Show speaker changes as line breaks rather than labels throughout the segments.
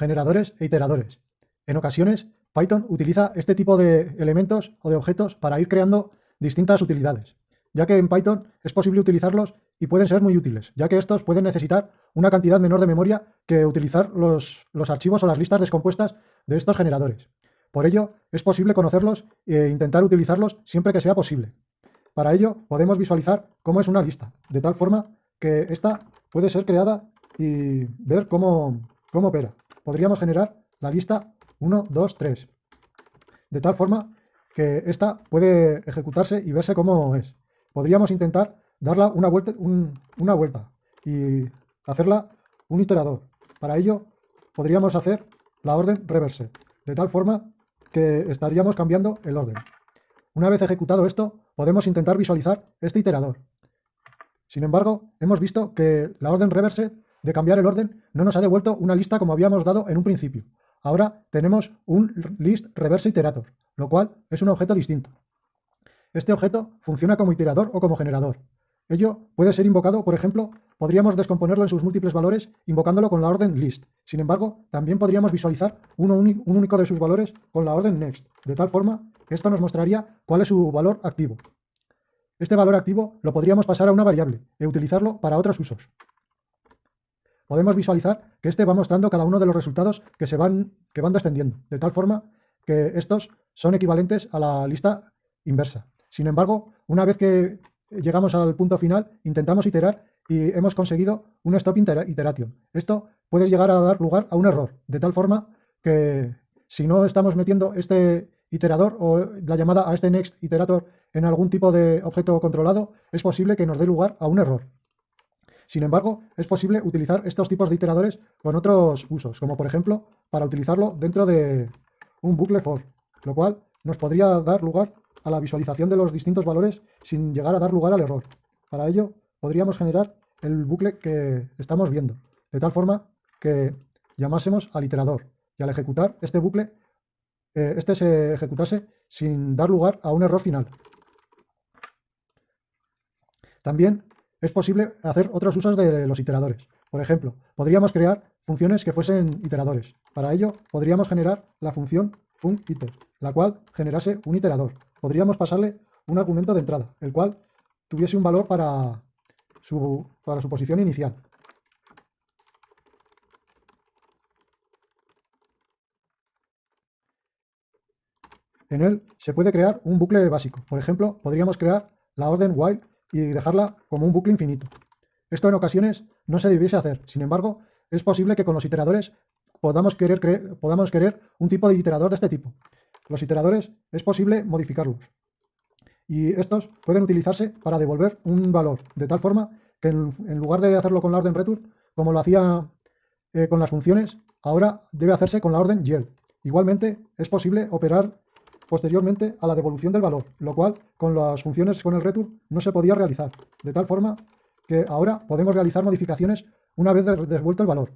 generadores e iteradores. En ocasiones, Python utiliza este tipo de elementos o de objetos para ir creando distintas utilidades, ya que en Python es posible utilizarlos y pueden ser muy útiles, ya que estos pueden necesitar una cantidad menor de memoria que utilizar los, archivos o las listas descompuestas de estos generadores. Por ello, es posible conocerlos e intentar utilizarlos siempre que sea posible. Para ello, podemos visualizar cómo es una lista, de tal forma que esta puede ser creada y ver cómo, cómo opera. Podríamos generar la lista 1, 2, 3. De tal forma que esta puede ejecutarse y verse cómo es. Podríamos intentar darla una vuelta, una vuelta y hacerla un iterador. Para ello podríamos hacer la orden reverse, de tal forma que estaríamos cambiando el orden. Una vez ejecutado esto, podemos intentar visualizar este iterador. Sin embargo, hemos visto que la orden reverse de cambiar el orden no nos ha devuelto una lista como habíamos dado en un principio. Ahora tenemos un list reverse iterator, lo cual es un objeto distinto. Este objeto funciona como iterador o como generador. Ello puede ser invocado, por ejemplo, podríamos descomponerlo en sus múltiples valores invocándolo con la orden list. Sin embargo, también podríamos visualizar uno un único de sus valores con la orden next, de tal forma que esto nos mostraría cuál es su valor activo. Este valor activo lo podríamos pasar a una variable e utilizarlo para otros usos podemos visualizar que este va mostrando cada uno de los resultados que, se van, que van descendiendo, de tal forma que estos son equivalentes a la lista inversa. Sin embargo, una vez que llegamos al punto final, intentamos iterar y hemos conseguido un stop iteration. Esto puede llegar a dar lugar a un error, de tal forma que si no estamos metiendo este iterador o la llamada a este next iterator en algún tipo de objeto controlado, es posible que nos dé lugar a un error. Sin embargo, es posible utilizar estos tipos de iteradores con otros usos, como por ejemplo para utilizarlo dentro de un bucle for, lo cual nos podría dar lugar a la visualización de los distintos valores sin llegar a dar lugar al error. Para ello, podríamos generar el bucle que estamos viendo, de tal forma que llamásemos al iterador y al ejecutar este bucle, eh, este se ejecutase sin dar lugar a un error final. También es posible hacer otros usos de los iteradores. Por ejemplo, podríamos crear funciones que fuesen iteradores. Para ello, podríamos generar la función funIter, la cual generase un iterador. Podríamos pasarle un argumento de entrada, el cual tuviese un valor para su, para su posición inicial. En él se puede crear un bucle básico. Por ejemplo, podríamos crear la orden while y dejarla como un bucle infinito. Esto en ocasiones no se debiese hacer, sin embargo, es posible que con los iteradores podamos querer, podamos querer un tipo de iterador de este tipo. Los iteradores es posible modificarlos. Y estos pueden utilizarse para devolver un valor, de tal forma que en, lugar de hacerlo con la orden return, como lo hacía eh, con las funciones, ahora debe hacerse con la orden yield. Igualmente, es posible operar posteriormente a la devolución del valor, lo cual con las funciones con el return no se podía realizar, de tal forma que ahora podemos realizar modificaciones una vez devuelto el valor.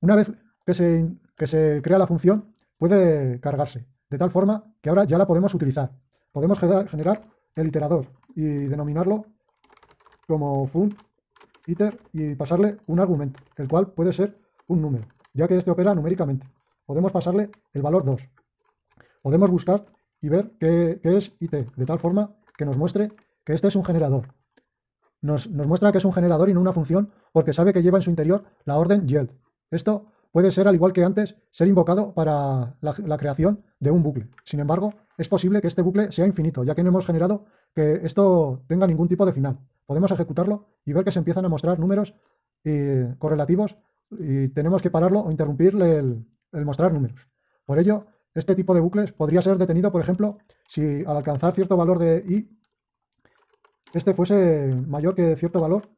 Una vez que se, que se crea la función, puede cargarse, de tal forma que ahora ya la podemos utilizar. Podemos generar el iterador y denominarlo como fun iter y pasarle un argumento, el cual puede ser un número, ya que este opera numéricamente. Podemos pasarle el valor 2 podemos buscar y ver qué, es IT, de tal forma que nos muestre que este es un generador. Nos, muestra que es un generador y no una función porque sabe que lleva en su interior la orden yield. Esto puede ser, al igual que antes, ser invocado para la, la, creación de un bucle. Sin embargo, es posible que este bucle sea infinito, ya que no hemos generado que esto tenga ningún tipo de final. Podemos ejecutarlo y ver que se empiezan a mostrar números eh, correlativos y tenemos que pararlo o interrumpirle el mostrar números. Por ello, este tipo de bucles podría ser detenido, por ejemplo, si al alcanzar cierto valor de i, este fuese mayor que cierto valor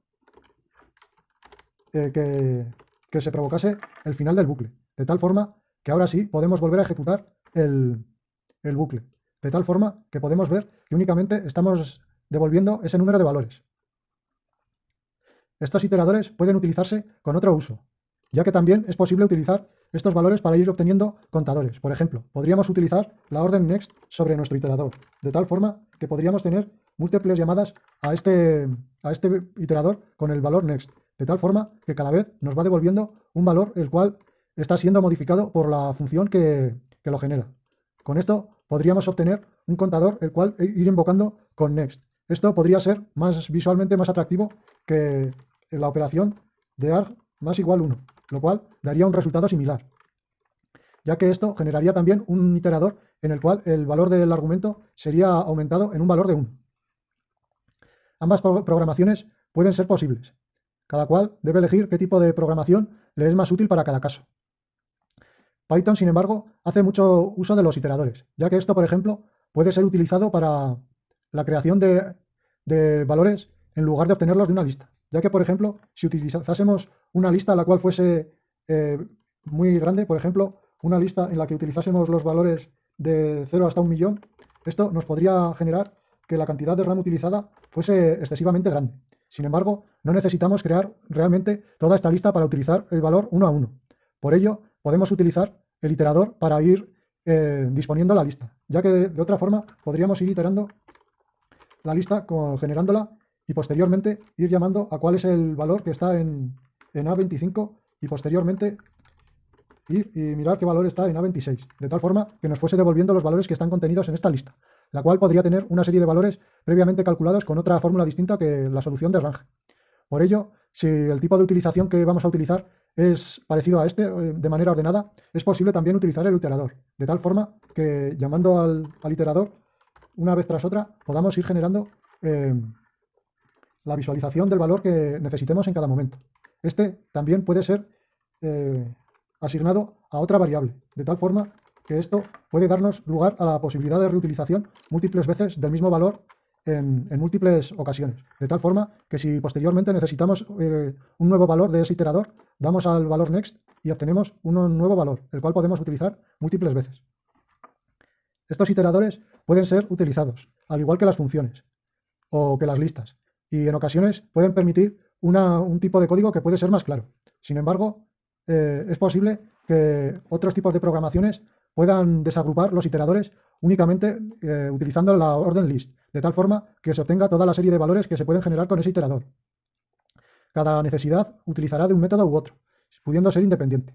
eh, que, se provocase el final del bucle. De tal forma que ahora sí podemos volver a ejecutar el, el bucle. De tal forma que podemos ver que únicamente estamos devolviendo ese número de valores. Estos iteradores pueden utilizarse con otro uso, ya que también es posible utilizar estos valores para ir obteniendo contadores. Por ejemplo, podríamos utilizar la orden next sobre nuestro iterador, de tal forma que podríamos tener múltiples llamadas a este, a este iterador con el valor next, de tal forma que cada vez nos va devolviendo un valor el cual está siendo modificado por la función que, que lo genera. Con esto podríamos obtener un contador el cual ir invocando con next. Esto podría ser más visualmente más atractivo que la operación de arg más igual 1, lo cual daría un resultado similar, ya que esto generaría también un iterador en el cual el valor del argumento sería aumentado en un valor de 1. Ambas programaciones pueden ser posibles. Cada cual debe elegir qué tipo de programación le es más útil para cada caso. Python, sin embargo, hace mucho uso de los iteradores, ya que esto, por ejemplo, puede ser utilizado para la creación de, valores en lugar de obtenerlos de una lista. Ya que, por ejemplo, si utilizásemos una lista la cual fuese eh, muy grande, por ejemplo, una lista en la que utilizásemos los valores de 0 hasta un millón, esto nos podría generar que la cantidad de RAM utilizada fuese excesivamente grande. Sin embargo, no necesitamos crear realmente toda esta lista para utilizar el valor uno a uno. Por ello, podemos utilizar el iterador para ir eh, disponiendo la lista, ya que de, otra forma podríamos ir iterando la lista generándola y posteriormente ir llamando a cuál es el valor que está en, en A25 y posteriormente ir y mirar qué valor está en A26, de tal forma que nos fuese devolviendo los valores que están contenidos en esta lista, la cual podría tener una serie de valores previamente calculados con otra fórmula distinta que la solución de range. Por ello, si el tipo de utilización que vamos a utilizar es parecido a este eh, de manera ordenada, es posible también utilizar el iterador, de tal forma que llamando al, iterador una vez tras otra podamos ir generando eh, la visualización del valor que necesitemos en cada momento. Este también puede ser eh, asignado a otra variable, de tal forma que esto puede darnos lugar a la posibilidad de reutilización múltiples veces del mismo valor en, múltiples ocasiones. De tal forma que si posteriormente necesitamos eh, un nuevo valor de ese iterador, damos al valor next y obtenemos un nuevo valor, el cual podemos utilizar múltiples veces. Estos iteradores pueden ser utilizados, al igual que las funciones o que las listas, y en ocasiones pueden permitir un tipo de código que puede ser más claro. Sin embargo, eh, es posible que otros tipos de programaciones puedan desagrupar los iteradores únicamente eh, utilizando la orden list, de tal forma que se obtenga toda la serie de valores que se pueden generar con ese iterador. Cada necesidad utilizará de un método u otro, pudiendo ser independiente.